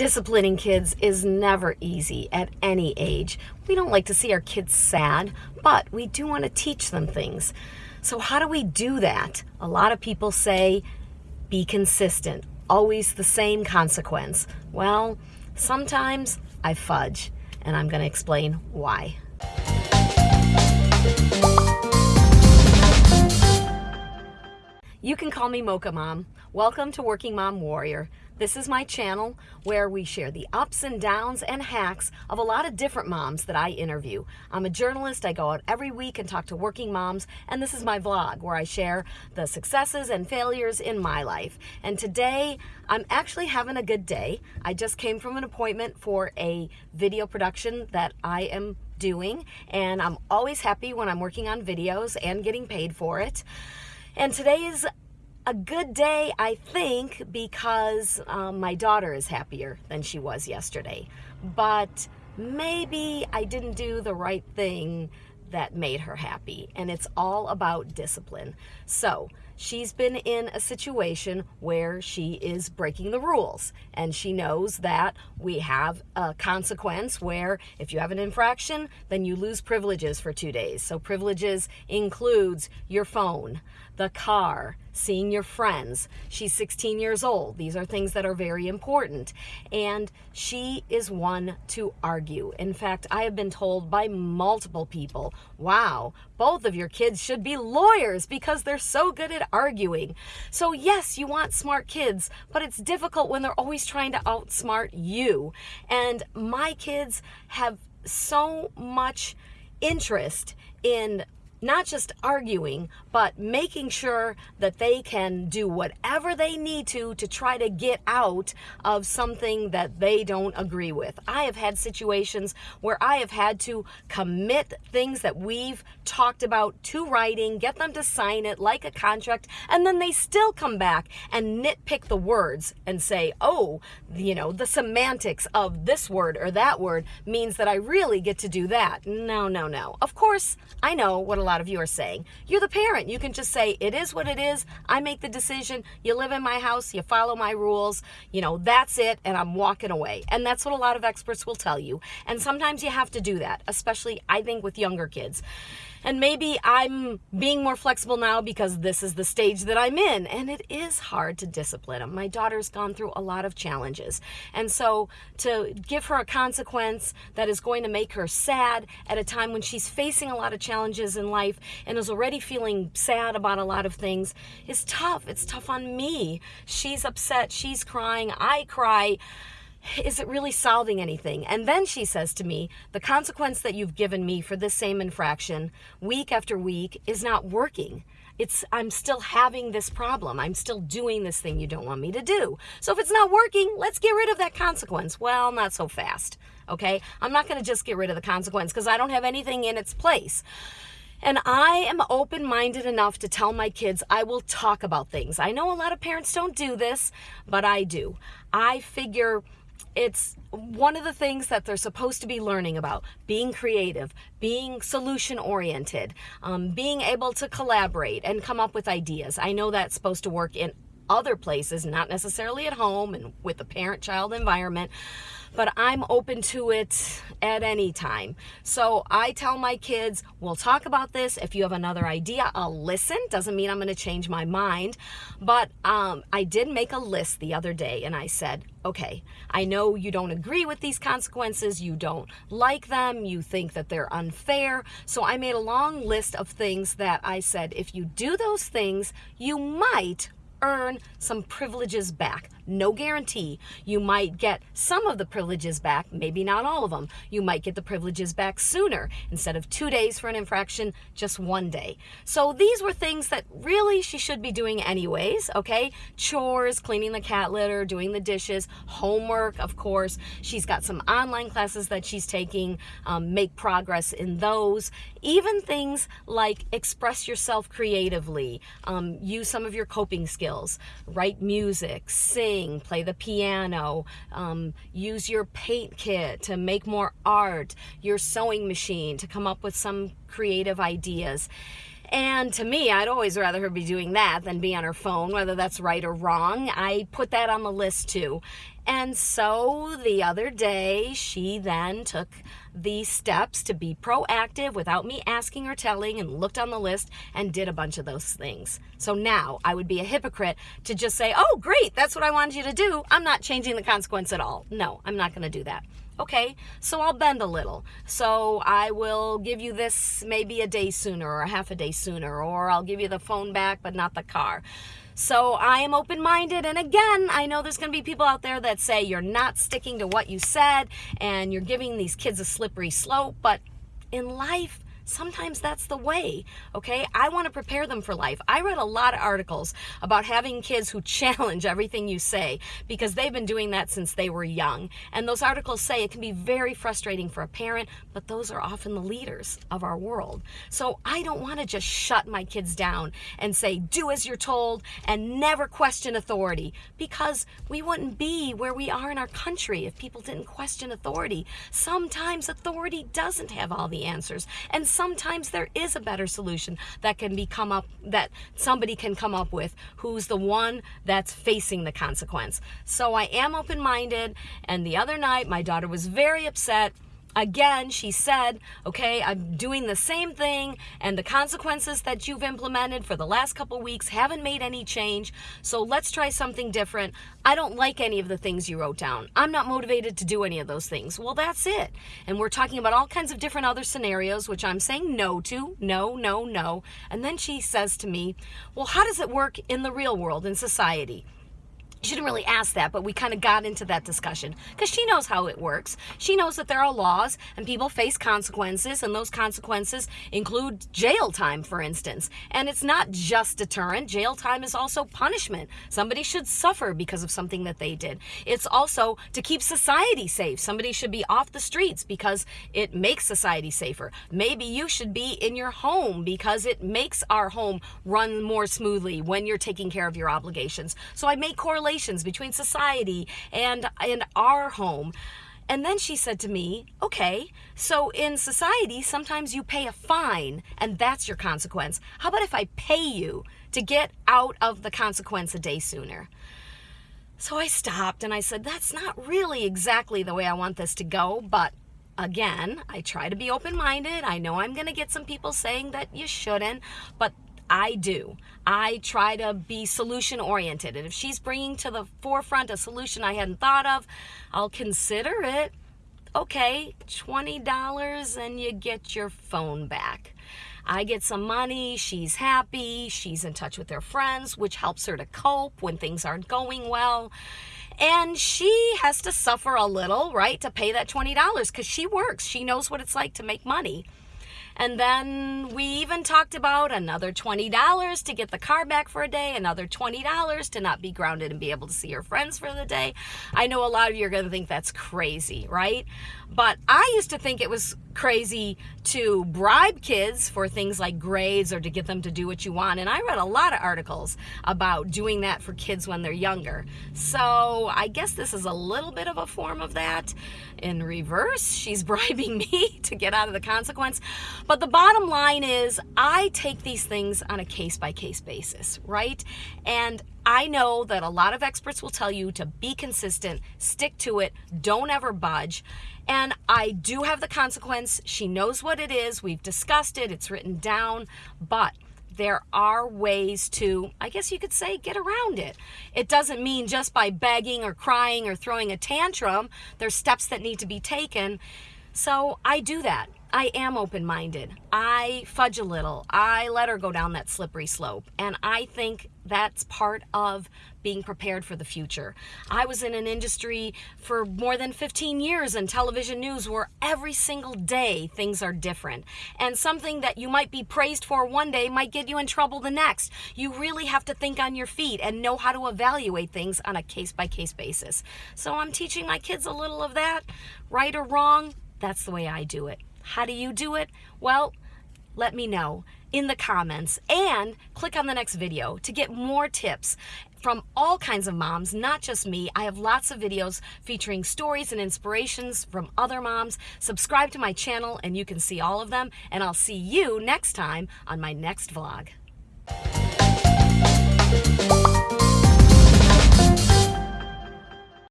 Disciplining kids is never easy at any age. We don't like to see our kids sad, but we do want to teach them things. So, how do we do that? A lot of people say, be consistent, always the same consequence. Well, sometimes I fudge, and I'm going to explain why. You can call me Mocha Mom. Welcome to Working Mom Warrior. This is my channel where we share the ups and downs and hacks of a lot of different moms that I interview. I'm a journalist. I go out every week and talk to working moms, and this is my vlog where I share the successes and failures in my life. And today, I'm actually having a good day. I just came from an appointment for a video production that I am doing, and I'm always happy when I'm working on videos and getting paid for it. And today is a good day, I think, because um, my daughter is happier than she was yesterday. But maybe I didn't do the right thing that made her happy. And it's all about discipline. So she's been in a situation where she is breaking the rules. And she knows that we have a consequence where if you have an infraction, then you lose privileges for two days. So privileges includes your phone, the car, seeing your friends. She's 16 years old. These are things that are very important. And she is one to argue. In fact, I have been told by multiple people, wow, both of your kids should be lawyers because they're so good at arguing. So yes, you want smart kids, but it's difficult when they're always trying to outsmart you. And my kids have so much interest in not just arguing, but making sure that they can do whatever they need to to try to get out of something that they don't agree with. I have had situations where I have had to commit things that we've talked about to writing, get them to sign it like a contract, and then they still come back and nitpick the words and say, oh, you know, the semantics of this word or that word means that I really get to do that. No, no, no. Of course, I know what a lot of you are saying. You're the parent. You can just say, it is what it is. I make the decision. You live in my house. You follow my rules. You know, that's it. And I'm walking away. And that's what a lot of experts will tell you. And sometimes you have to do that, especially I think with younger kids. And maybe I'm being more flexible now because this is the stage that I'm in. And it is hard to discipline them. My daughter's gone through a lot of challenges. And so to give her a consequence that is going to make her sad at a time when she's facing a lot of challenges in life and is already feeling sad about a lot of things is tough. It's tough on me. She's upset. She's crying. I cry is it really solving anything? And then she says to me, the consequence that you've given me for this same infraction week after week is not working. It's I'm still having this problem. I'm still doing this thing you don't want me to do. So if it's not working, let's get rid of that consequence. Well, not so fast. Okay? I'm not going to just get rid of the consequence because I don't have anything in its place. And I am open minded enough to tell my kids I will talk about things. I know a lot of parents don't do this, but I do. I figure it's one of the things that they're supposed to be learning about being creative, being solution oriented, um, being able to collaborate and come up with ideas. I know that's supposed to work in other places, not necessarily at home and with a parent child environment but I'm open to it at any time. So I tell my kids, we'll talk about this. If you have another idea, I'll listen. Doesn't mean I'm going to change my mind. But um, I did make a list the other day and I said, okay, I know you don't agree with these consequences. You don't like them. You think that they're unfair. So I made a long list of things that I said, if you do those things, you might earn some privileges back. No guarantee. You might get some of the privileges back, maybe not all of them. You might get the privileges back sooner. Instead of two days for an infraction, just one day. So these were things that really she should be doing anyways, okay? Chores, cleaning the cat litter, doing the dishes, homework, of course. She's got some online classes that she's taking, um, make progress in those. Even things like express yourself creatively, um, use some of your coping skills, write music, sing, play the piano, um, use your paint kit to make more art, your sewing machine to come up with some creative ideas. And to me, I'd always rather her be doing that than be on her phone, whether that's right or wrong. I put that on the list too. And so the other day, she then took the steps to be proactive without me asking or telling and looked on the list and did a bunch of those things. So now I would be a hypocrite to just say, oh, great, that's what I wanted you to do. I'm not changing the consequence at all. No, I'm not going to do that. Okay, so I'll bend a little. So I will give you this maybe a day sooner or a half a day sooner, or I'll give you the phone back but not the car. So I am open minded. And again, I know there's going to be people out there that say you're not sticking to what you said and you're giving these kids a slippery slope. But in life, sometimes that's the way, okay? I want to prepare them for life. I read a lot of articles about having kids who challenge everything you say because they've been doing that since they were young. And those articles say it can be very frustrating for a parent, but those are often the leaders of our world. So I don't want to just shut my kids down and say, do as you're told and never question authority because we wouldn't be where we are in our country if people didn't question authority. Sometimes authority doesn't have all the answers. And sometimes there is a better solution that can be come up that somebody can come up with who's the one that's facing the consequence. So I am open-minded and the other night my daughter was very upset Again, she said, okay, I'm doing the same thing and the consequences that you've implemented for the last couple weeks haven't made any change. So let's try something different. I don't like any of the things you wrote down. I'm not motivated to do any of those things. Well, that's it. And we're talking about all kinds of different other scenarios, which I'm saying no to. No, no, no. And then she says to me, well, how does it work in the real world, in society? She didn't really ask that, but we kind of got into that discussion because she knows how it works. She knows that there are laws and people face consequences, and those consequences include jail time, for instance. And it's not just deterrent, jail time is also punishment. Somebody should suffer because of something that they did. It's also to keep society safe. Somebody should be off the streets because it makes society safer. Maybe you should be in your home because it makes our home run more smoothly when you're taking care of your obligations. So I make correlations relations between society and, and our home. And then she said to me, okay, so in society, sometimes you pay a fine and that's your consequence. How about if I pay you to get out of the consequence a day sooner? So I stopped and I said, that's not really exactly the way I want this to go, but again, I try to be open-minded. I know I'm going to get some people saying that you shouldn't, but I do. I try to be solution oriented. And if she's bringing to the forefront a solution I hadn't thought of, I'll consider it. Okay, $20 and you get your phone back. I get some money, she's happy, she's in touch with her friends, which helps her to cope when things aren't going well. And she has to suffer a little, right, to pay that $20 because she works. She knows what it's like to make money. And then we even talked about another $20 to get the car back for a day, another $20 to not be grounded and be able to see your friends for the day. I know a lot of you are going to think that's crazy, right? But I used to think it was crazy to bribe kids for things like grades or to get them to do what you want. And I read a lot of articles about doing that for kids when they're younger. So I guess this is a little bit of a form of that. In reverse, she's bribing me to get out of the consequence. But the bottom line is I take these things on a case by case basis, right? And I know that a lot of experts will tell you to be consistent, stick to it, don't ever budge. And I do have the consequence. She knows what it is. We've discussed it. It's written down. But there are ways to, I guess you could say, get around it. It doesn't mean just by begging or crying or throwing a tantrum. There's steps that need to be taken. So I do that. I am open-minded. I fudge a little. I let her go down that slippery slope. And I think that's part of being prepared for the future. I was in an industry for more than 15 years in television news where every single day things are different. And something that you might be praised for one day might get you in trouble the next. You really have to think on your feet and know how to evaluate things on a case-by-case -case basis. So I'm teaching my kids a little of that, right or wrong, that's the way I do it. How do you do it? Well, let me know. in the comments and click on the next video to get more tips from all kinds of moms, not just me. I have lots of videos featuring stories and inspirations from other moms. Subscribe to my channel and you can see all of them. And I'll see you next time on my next vlog.